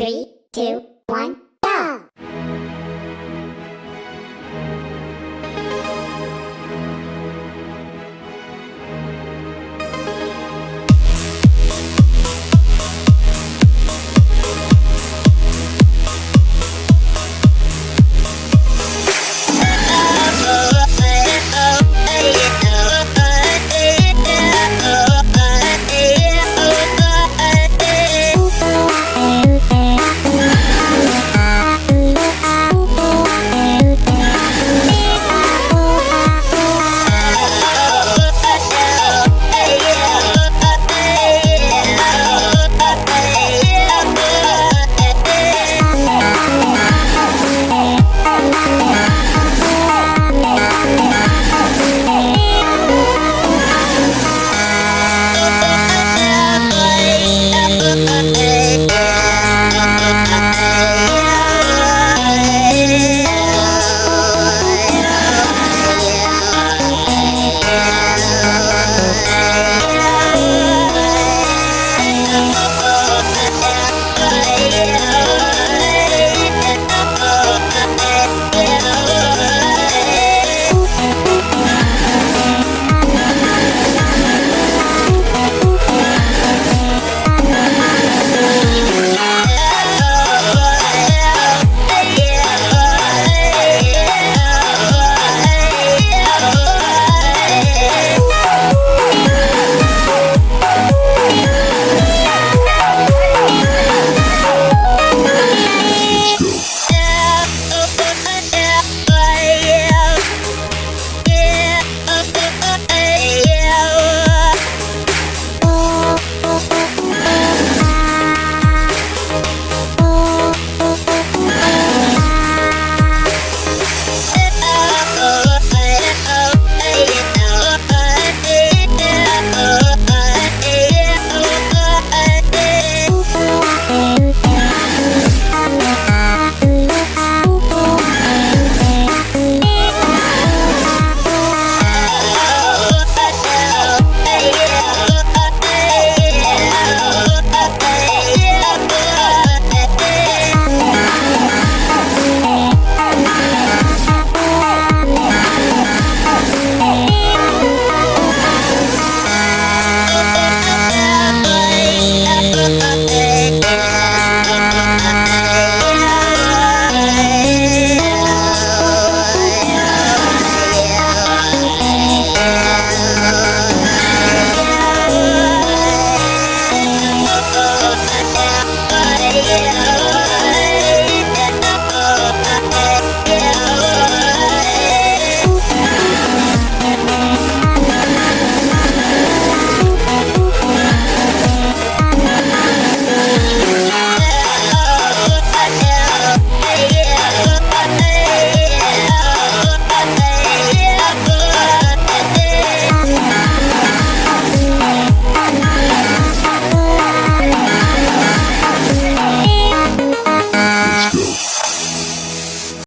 Three, two, one.